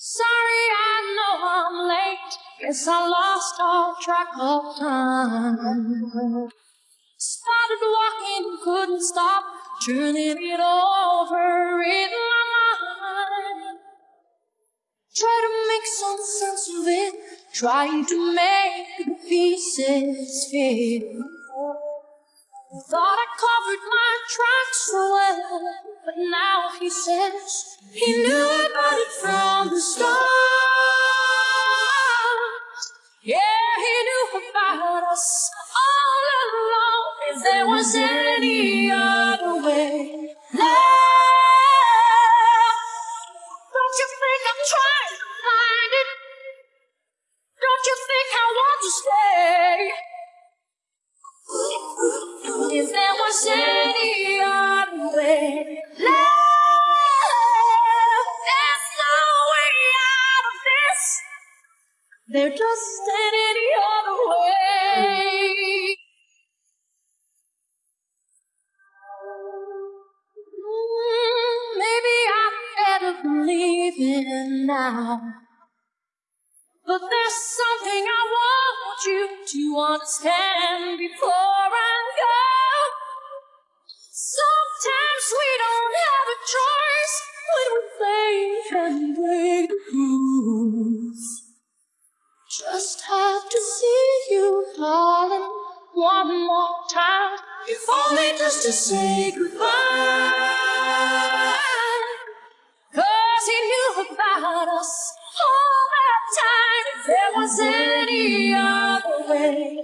Sorry, I know I'm late. Guess I lost all track of time. Started walking, couldn't stop, turning it over in my mind. Try to make some sense of it, trying to make the pieces fit. Thought I covered my tracks well, but now he says he knew the start. Yeah, he knew about us all along. If there was any other way, love, don't you think I'm trying to find it? Don't you think I want to stay? If there was any There just ain't any other way. Mm, maybe I'm better believing now. But there's something I want you to understand before I go. Sometimes we don't have a choice when we only just to say goodbye. Cause he knew about us all that time. If there was any other way,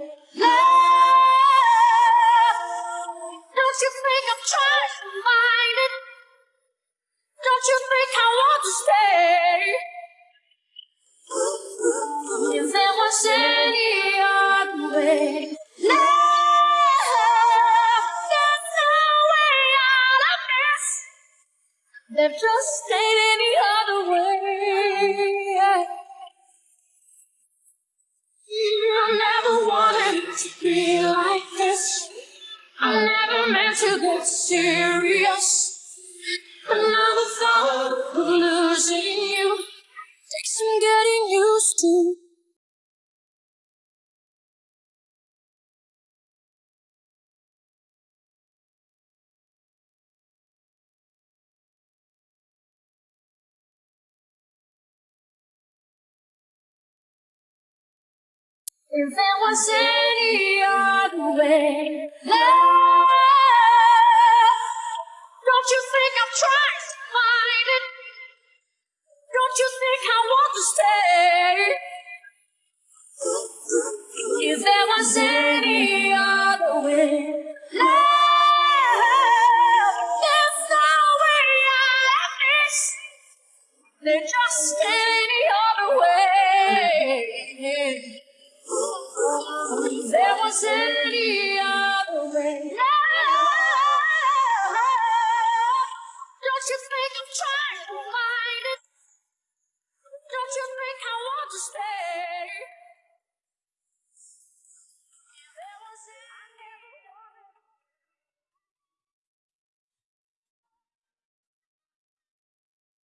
any other way. I never wanted to be like this. I never meant to get serious. If there was any other way, love, don't you think I'm trying to find it? Don't you think I want to stay? If there was any other way, love, there's no way out of this. There just ain't Any other way,